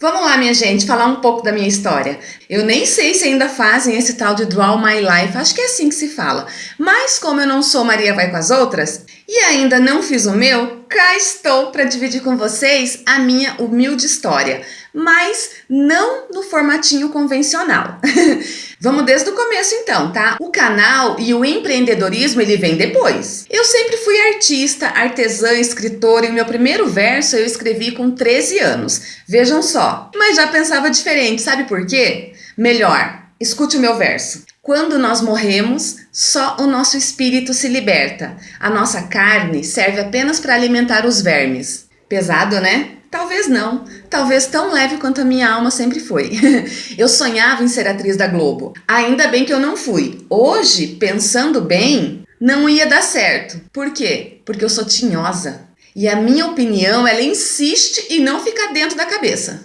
Vamos lá, minha gente, falar um pouco da minha história. Eu nem sei se ainda fazem esse tal de Draw My Life, acho que é assim que se fala. Mas como eu não sou Maria Vai com as Outras e ainda não fiz o meu, cá estou para dividir com vocês a minha humilde história, mas não no formatinho convencional. Vamos desde o começo então, tá? O canal e o empreendedorismo ele vem depois. Eu sempre fui artista, artesã, escritora e meu primeiro verso eu escrevi com 13 anos. Vejam só. Mas já pensava diferente, sabe por quê? Melhor, escute o meu verso. Quando nós morremos, só o nosso espírito se liberta. A nossa carne serve apenas para alimentar os vermes. Pesado, né? Talvez não, talvez tão leve quanto a minha alma sempre foi. eu sonhava em ser atriz da Globo. Ainda bem que eu não fui. Hoje, pensando bem, não ia dar certo. Por quê? Porque eu sou tinhosa. E a minha opinião, ela insiste em não ficar dentro da cabeça.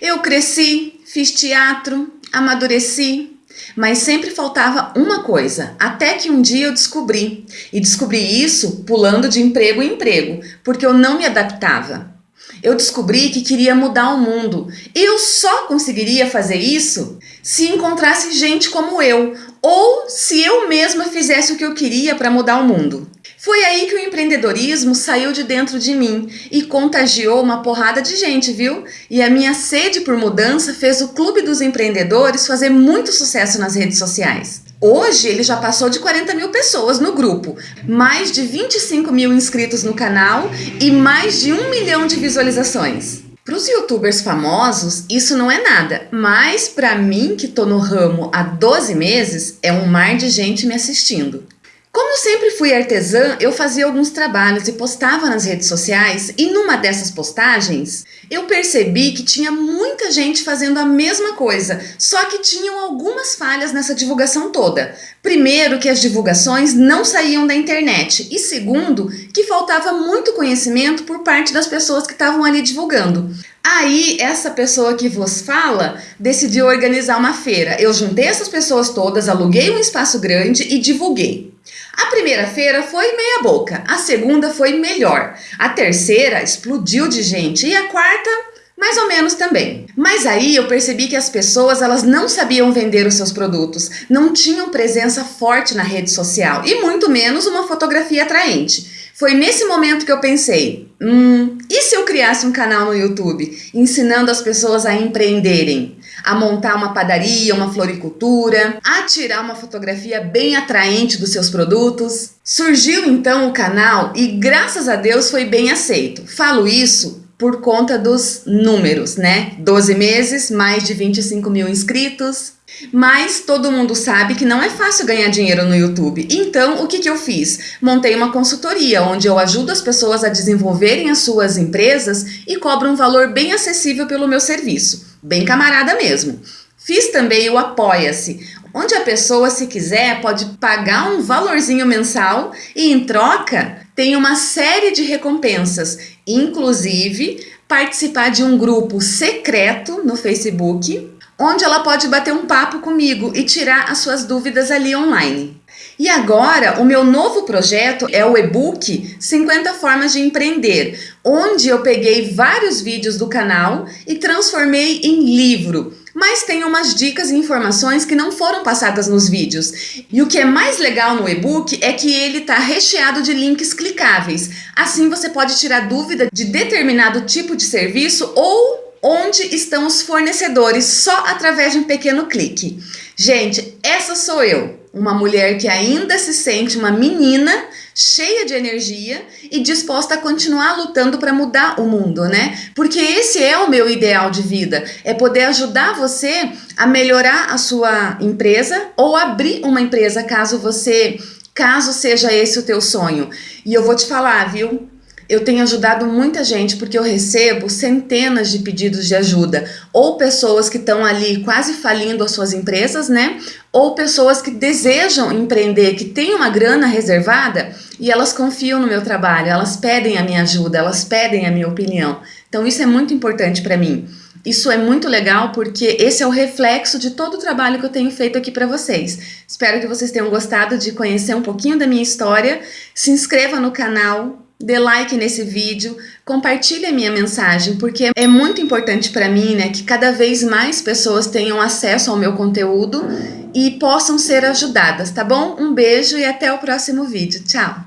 Eu cresci, fiz teatro, amadureci, mas sempre faltava uma coisa, até que um dia eu descobri. E descobri isso pulando de emprego em emprego, porque eu não me adaptava. Eu descobri que queria mudar o mundo. Eu só conseguiria fazer isso se encontrasse gente como eu, ou se eu mesma fizesse o que eu queria para mudar o mundo. Foi aí que o empreendedorismo saiu de dentro de mim e contagiou uma porrada de gente, viu? E a minha sede por mudança fez o Clube dos Empreendedores fazer muito sucesso nas redes sociais. Hoje ele já passou de 40 mil pessoas no grupo, mais de 25 mil inscritos no canal e mais de um milhão de visualizações. Para os youtubers famosos, isso não é nada, mas para mim, que tô no ramo há 12 meses, é um mar de gente me assistindo. Como sempre fui artesã, eu fazia alguns trabalhos e postava nas redes sociais e numa dessas postagens eu percebi que tinha muita gente fazendo a mesma coisa, só que tinham algumas falhas nessa divulgação toda. Primeiro, que as divulgações não saíam da internet e segundo, que faltava muito conhecimento por parte das pessoas que estavam ali divulgando. Aí, essa pessoa que vos fala decidiu organizar uma feira. Eu juntei essas pessoas todas, aluguei um espaço grande e divulguei. A primeira feira foi meia boca, a segunda foi melhor, a terceira explodiu de gente e a quarta mais ou menos também. Mas aí eu percebi que as pessoas elas não sabiam vender os seus produtos, não tinham presença forte na rede social e muito menos uma fotografia atraente. Foi nesse momento que eu pensei, hum, e se eu criasse um canal no YouTube ensinando as pessoas a empreenderem? a montar uma padaria, uma floricultura, a tirar uma fotografia bem atraente dos seus produtos. Surgiu então o canal e graças a Deus foi bem aceito. Falo isso por conta dos números, né? 12 meses, mais de 25 mil inscritos. Mas todo mundo sabe que não é fácil ganhar dinheiro no YouTube. Então, o que, que eu fiz? Montei uma consultoria onde eu ajudo as pessoas a desenvolverem as suas empresas e cobro um valor bem acessível pelo meu serviço bem camarada mesmo. Fiz também o Apoia-se, onde a pessoa, se quiser, pode pagar um valorzinho mensal e, em troca, tem uma série de recompensas, inclusive participar de um grupo secreto no Facebook, onde ela pode bater um papo comigo e tirar as suas dúvidas ali online. E agora, o meu novo projeto é o e-book 50 Formas de Empreender, onde eu peguei vários vídeos do canal e transformei em livro. Mas tem umas dicas e informações que não foram passadas nos vídeos. E o que é mais legal no e-book é que ele está recheado de links clicáveis. Assim você pode tirar dúvida de determinado tipo de serviço ou onde estão os fornecedores só através de um pequeno clique. Gente, essa sou eu uma mulher que ainda se sente uma menina cheia de energia e disposta a continuar lutando para mudar o mundo, né? Porque esse é o meu ideal de vida, é poder ajudar você a melhorar a sua empresa ou abrir uma empresa caso você, caso seja esse o teu sonho. E eu vou te falar, viu? eu tenho ajudado muita gente porque eu recebo centenas de pedidos de ajuda, ou pessoas que estão ali quase falindo as suas empresas, né? Ou pessoas que desejam empreender, que têm uma grana reservada e elas confiam no meu trabalho, elas pedem a minha ajuda, elas pedem a minha opinião. Então isso é muito importante para mim. Isso é muito legal porque esse é o reflexo de todo o trabalho que eu tenho feito aqui para vocês. Espero que vocês tenham gostado de conhecer um pouquinho da minha história. Se inscreva no canal, dê like nesse vídeo, compartilhe a minha mensagem, porque é muito importante para mim né, que cada vez mais pessoas tenham acesso ao meu conteúdo e possam ser ajudadas, tá bom? Um beijo e até o próximo vídeo. Tchau!